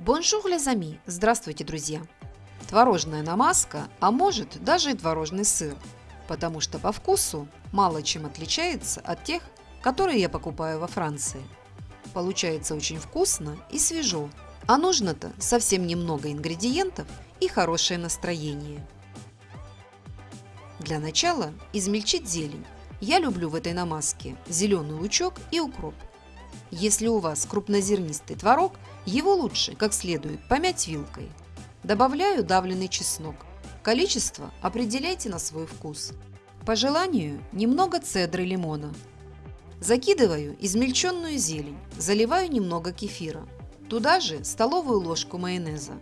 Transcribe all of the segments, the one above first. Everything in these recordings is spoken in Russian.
Bonjour, les amis! Здравствуйте, друзья! Творожная намазка, а может даже и творожный сыр, потому что по вкусу мало чем отличается от тех, которые я покупаю во Франции. Получается очень вкусно и свежо, а нужно-то совсем немного ингредиентов и хорошее настроение. Для начала измельчить зелень. Я люблю в этой намазке зеленый лучок и укроп. Если у вас крупнозернистый творог, его лучше как следует помять вилкой. Добавляю давленный чеснок. Количество определяйте на свой вкус. По желанию немного цедры лимона. Закидываю измельченную зелень, заливаю немного кефира. Туда же столовую ложку майонеза,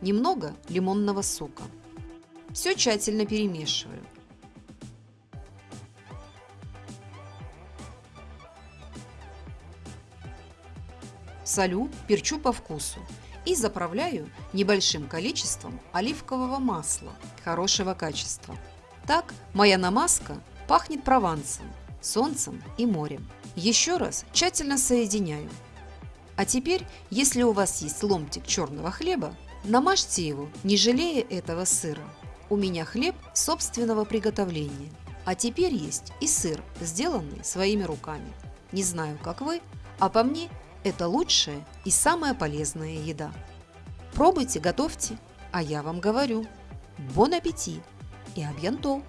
немного лимонного сока. Все тщательно перемешиваю. Солю, перчу по вкусу и заправляю небольшим количеством оливкового масла хорошего качества. Так моя намазка пахнет провансом, солнцем и морем. Еще раз тщательно соединяю. А теперь, если у вас есть ломтик черного хлеба, намажьте его, не жалея этого сыра. У меня хлеб собственного приготовления. А теперь есть и сыр, сделанный своими руками. Не знаю, как вы, а по мне это лучшая и самая полезная еда. Пробуйте, готовьте, а я вам говорю, бон аппетит и абьянто!